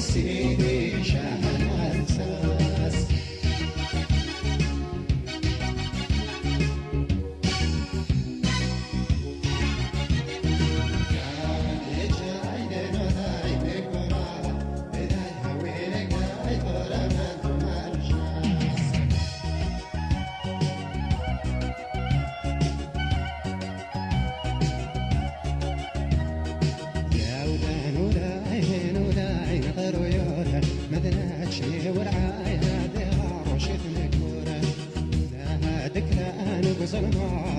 seni değişen cinema.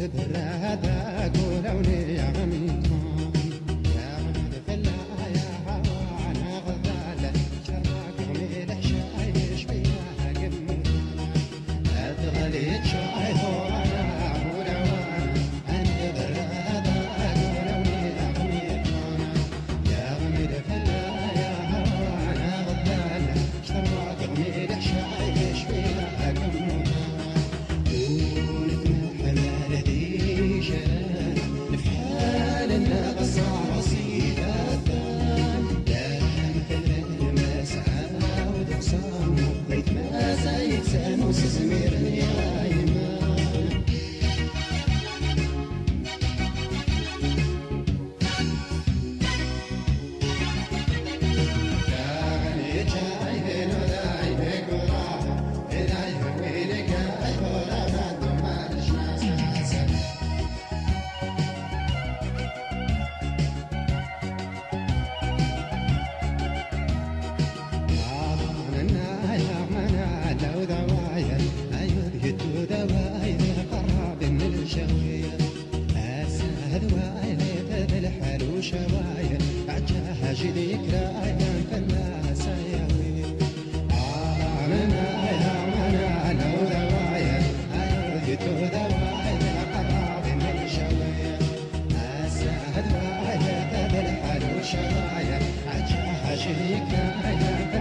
انت برادا قولوني زمير يا ذواي ليت الحال وشواي عجاها جديك راي في الناس يا ويل آمنا يا منا لو ذواي أريد ذواي لقطع من شواي أسا ذواي ليت الحال وشواي عجاها جديك راي في